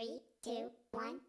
Three, two, one.